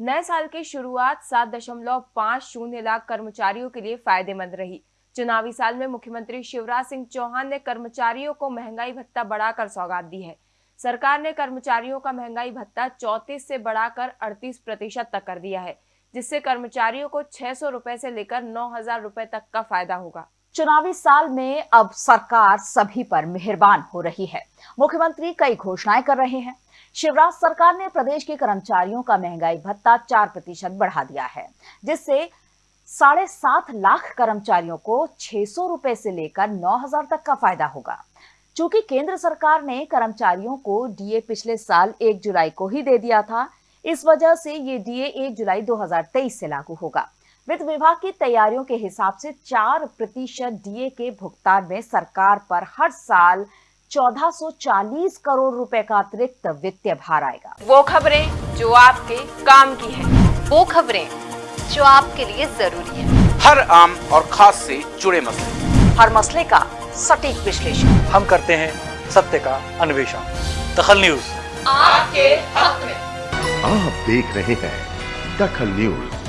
नए साल की शुरुआत सात दशमलव पाँच शून्य लाख कर्मचारियों के लिए फ़ायदेमंद रही। चुनावी साल में मुख्यमंत्री शिवराज सिंह चौहान ने कर्मचारियों को महँगाई भत्ता बढ़ाकर सौगात दी है। सरकार ने कर्मचारियों का महँगाई भत्ता चौतीस से बढ़ाकर अड़तीस प्रतिशत तक कर दिया है, जिससे कर्मचारियों को छह सौ रूपए से लेकर नौ हज़ार रूपए तक का फ़ायदा होगा। चुनावी साल में अब सरकार सभी पर मेहरबान हो रही है। मुख्यमंत्री कई घोषणाएँ कर रहे हैं। शिवराज सरकार ने प्रदेश के कर्मचारियों का महँगाई भत्ता चार प्रतिशत बढ़ा दिया है, जिससे साढ़े सात लाख कर्मचारियों को छह सौ रुपए से लेकर नौ हज़ार तक का फ़ायदा होगा। चूँकि केंद्र सरकार ने कर्मचारियों को डीए पिछले साल एक जुलाई को ही दे दिया था, इस वजह से ये डीए एक जुलाई 2023 से लागू होगा। वित्त विभाग की तैयारियों के हिसाब से चार प्रतिशत डीए के भुगतान में सरकार पर हर साल 1440 करोड़ रुपए का अतिरिक्त वित्तीय भार आएगा। वो खबरें जो आपके काम की है। वो खबरें जो आपके लिए ज़रूरी है। हर आम और खास से जुड़े मसले। हर मसले का सटीक विश्लेषण। हम करते हैं सत्य का अन्वेषण। दखल न्यूज़। आपके हक में। आप देख रहे हैं दखल न्यूज़।